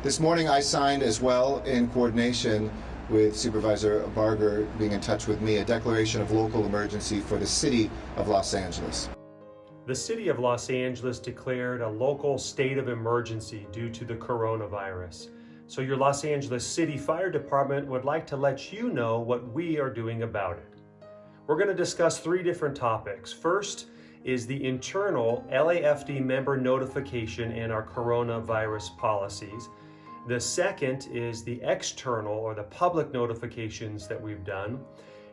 This morning I signed as well in coordination with Supervisor Barger being in touch with me a declaration of local emergency for the city of Los Angeles. The city of Los Angeles declared a local state of emergency due to the coronavirus. So your Los Angeles City Fire Department would like to let you know what we are doing about it. We're going to discuss three different topics. First is the internal LAFD member notification and our coronavirus policies. The second is the external or the public notifications that we've done.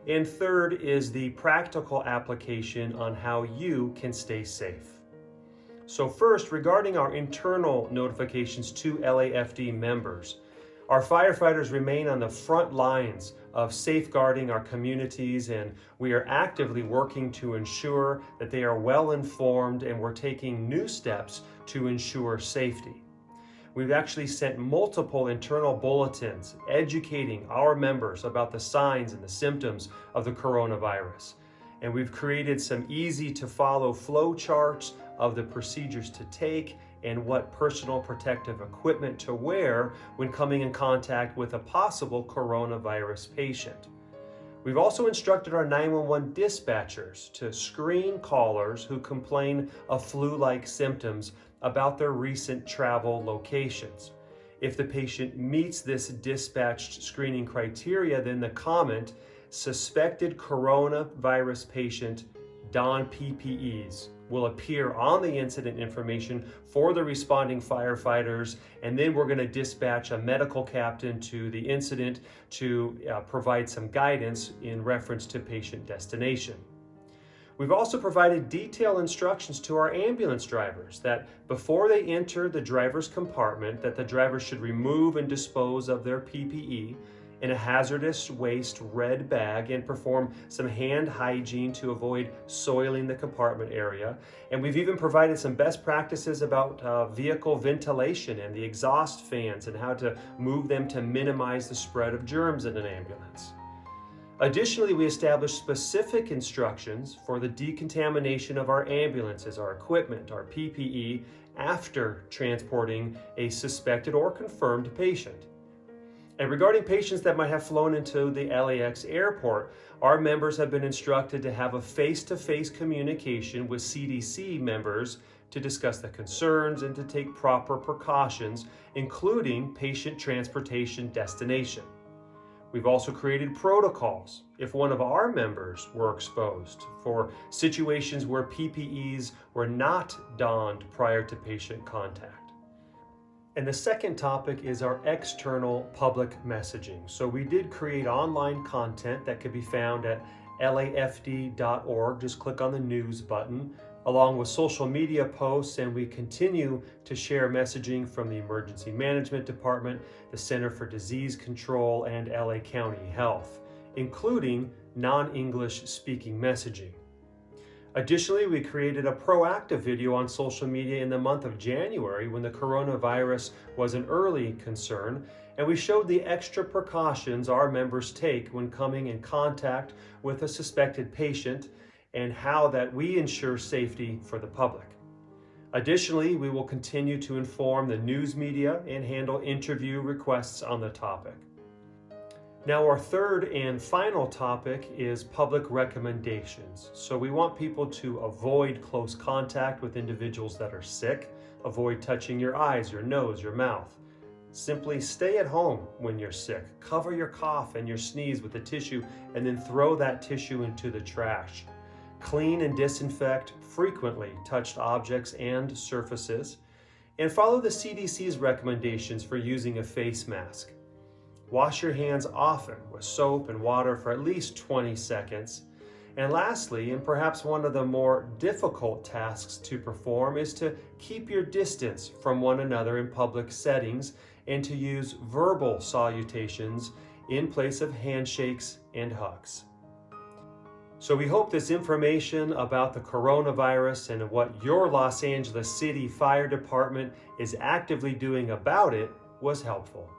And third is the practical application on how you can stay safe. So first, regarding our internal notifications to LAFD members, our firefighters remain on the front lines of safeguarding our communities and we are actively working to ensure that they are well informed and we're taking new steps to ensure safety. We've actually sent multiple internal bulletins educating our members about the signs and the symptoms of the coronavirus. And we've created some easy to follow flow charts of the procedures to take and what personal protective equipment to wear when coming in contact with a possible coronavirus patient. We've also instructed our 911 dispatchers to screen callers who complain of flu-like symptoms about their recent travel locations. If the patient meets this dispatched screening criteria, then the comment, suspected coronavirus patient, don PPEs, will appear on the incident information for the responding firefighters, and then we're going to dispatch a medical captain to the incident to uh, provide some guidance in reference to patient destination. We've also provided detailed instructions to our ambulance drivers that before they enter the driver's compartment that the driver should remove and dispose of their PPE in a hazardous waste red bag and perform some hand hygiene to avoid soiling the compartment area. And we've even provided some best practices about uh, vehicle ventilation and the exhaust fans and how to move them to minimize the spread of germs in an ambulance. Additionally, we established specific instructions for the decontamination of our ambulances, our equipment, our PPE, after transporting a suspected or confirmed patient. And regarding patients that might have flown into the LAX airport, our members have been instructed to have a face-to-face -face communication with CDC members to discuss the concerns and to take proper precautions, including patient transportation destination. We've also created protocols if one of our members were exposed for situations where PPEs were not donned prior to patient contact. And the second topic is our external public messaging. So we did create online content that could be found at lafd.org. Just click on the news button along with social media posts and we continue to share messaging from the Emergency Management Department, the Center for Disease Control, and LA County Health, including non-English speaking messaging. Additionally, we created a proactive video on social media in the month of January when the coronavirus was an early concern, and we showed the extra precautions our members take when coming in contact with a suspected patient and how that we ensure safety for the public. Additionally, we will continue to inform the news media and handle interview requests on the topic. Now our third and final topic is public recommendations. So we want people to avoid close contact with individuals that are sick, avoid touching your eyes, your nose, your mouth. Simply stay at home when you're sick. Cover your cough and your sneeze with a tissue and then throw that tissue into the trash. Clean and disinfect frequently touched objects and surfaces. And follow the CDC's recommendations for using a face mask. Wash your hands often with soap and water for at least 20 seconds. And lastly, and perhaps one of the more difficult tasks to perform is to keep your distance from one another in public settings and to use verbal salutations in place of handshakes and hugs. So we hope this information about the coronavirus and what your Los Angeles City Fire Department is actively doing about it was helpful.